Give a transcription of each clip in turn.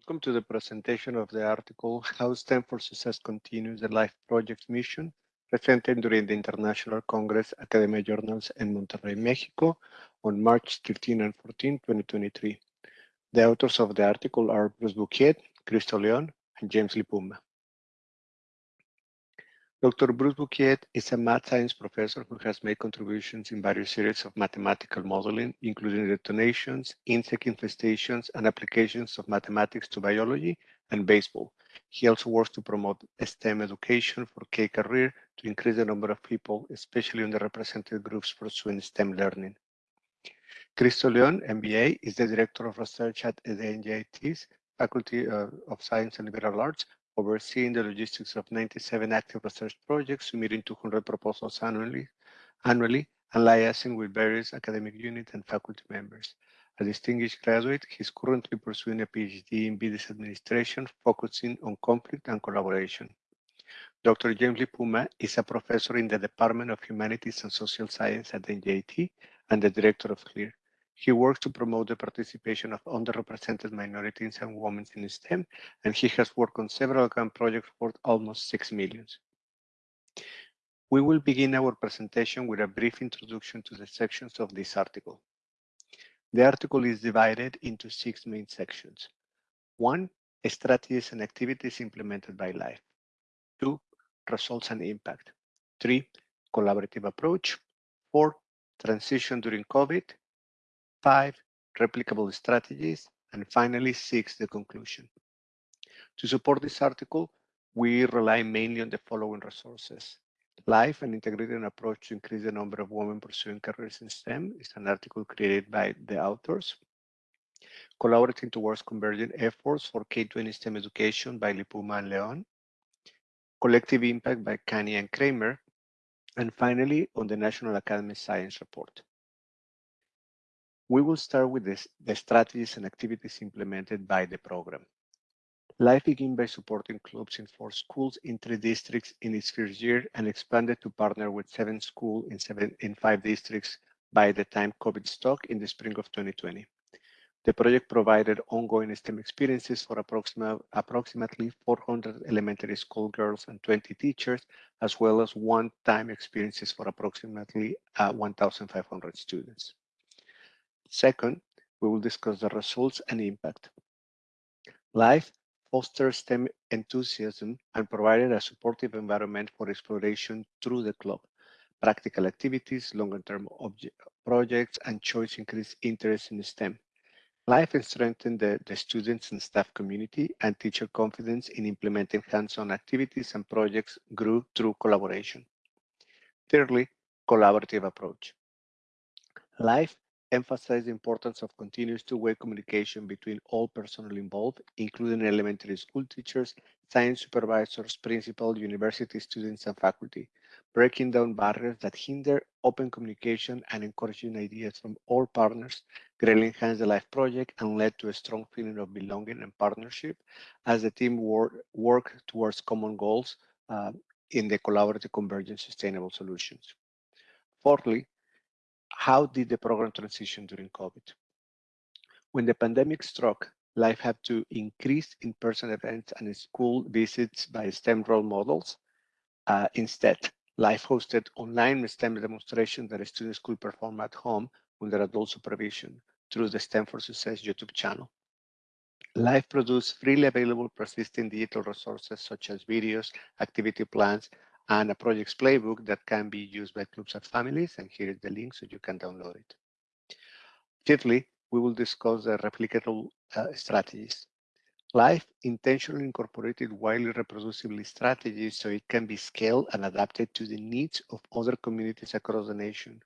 Welcome to the presentation of the article How STEM for Success Continues the Life Project Mission, presented during the International Congress Academia Journals in Monterrey, Mexico on March 15 and 14, 2023. The authors of the article are Bruce Bukiet, Cristo Leon, and James Lipuma. Dr. Bruce Bukiet is a math science professor who has made contributions in various series of mathematical modeling, including detonations, insect infestations, and applications of mathematics to biology and baseball. He also works to promote STEM education for K-career to increase the number of people, especially underrepresented groups pursuing STEM learning. Cristo Leon, MBA, is the Director of Research at the NJIT's Faculty uh, of Science and Liberal Arts overseeing the logistics of 97 active research projects, submitting 200 proposals annually, annually and liaising with various academic units and faculty members. A distinguished graduate, he is currently pursuing a PhD in business administration, focusing on conflict and collaboration. Dr. James Lipuma is a professor in the Department of Humanities and Social Science at NJIT and the director of CLEAR. He works to promote the participation of underrepresented minorities and women in STEM, and he has worked on several grant projects worth almost 6 million. We will begin our presentation with a brief introduction to the sections of this article. The article is divided into six main sections. One, strategies and activities implemented by LIFE. Two, results and impact. Three, collaborative approach. Four, transition during COVID five, replicable strategies, and finally, six, the conclusion. To support this article, we rely mainly on the following resources. Life and integrated approach to increase the number of women pursuing careers in STEM is an article created by the authors. Collaborating towards convergent efforts for K-20 STEM education by Lipuma and Leon. Collective impact by Kania and Kramer. And finally, on the National Academy Science Report. We will start with this, the strategies and activities implemented by the program. Life began by supporting clubs in four schools in three districts in its first year and expanded to partner with seven schools in, in five districts by the time COVID struck in the spring of 2020. The project provided ongoing STEM experiences for approximately 400 elementary school girls and 20 teachers, as well as one-time experiences for approximately uh, 1,500 students. Second, we will discuss the results and impact. Life fosters STEM enthusiasm and provided a supportive environment for exploration through the club. Practical activities, longer-term projects, and choice increase interest in STEM. Life strengthened the, the students and staff community and teacher confidence in implementing hands-on activities and projects grew through collaboration. Thirdly, collaborative approach. Life emphasize the importance of continuous two-way communication between all personnel involved, including elementary school teachers, science supervisors, principal, university students, and faculty, breaking down barriers that hinder open communication and encouraging ideas from all partners greatly enhanced the LIFE project and led to a strong feeling of belonging and partnership as the team work, work towards common goals uh, in the collaborative convergent sustainable solutions. Fourthly, how did the program transition during COVID? When the pandemic struck, Life had to increase in-person events and school visits by STEM role models. Uh, instead, Life hosted online STEM demonstrations that students could perform at home under adult supervision through the STEM for Success YouTube channel. Life produced freely available persistent digital resources such as videos, activity plans, and a projects playbook that can be used by clubs and families. And here is the link so you can download it. Fifthly, we will discuss the replicable uh, strategies. Life intentionally incorporated widely reproducible strategies so it can be scaled and adapted to the needs of other communities across the nation.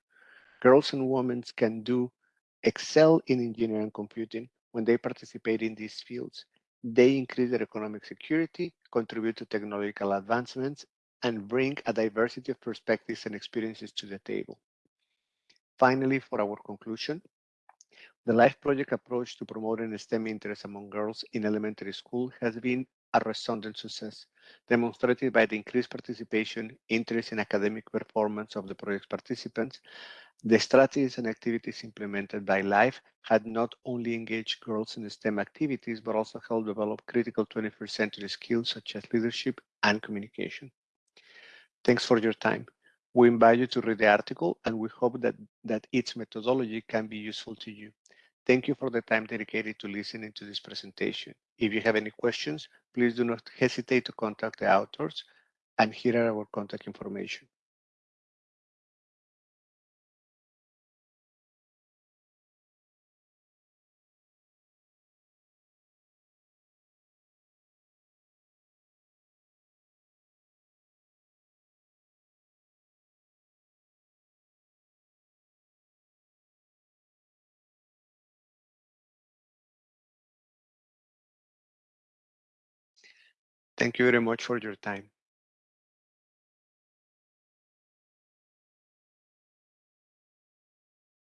Girls and women can do excel in engineering and computing when they participate in these fields. They increase their economic security, contribute to technological advancements, and bring a diversity of perspectives and experiences to the table. Finally, for our conclusion, the LIFE project approach to promoting STEM interest among girls in elementary school has been a resounding success, demonstrated by the increased participation, interest in academic performance of the project participants. The strategies and activities implemented by LIFE had not only engaged girls in STEM activities, but also helped develop critical 21st century skills such as leadership and communication. Thanks for your time. We invite you to read the article and we hope that, that its methodology can be useful to you. Thank you for the time dedicated to listening to this presentation. If you have any questions, please do not hesitate to contact the authors and here are our contact information. Thank you very much for your time.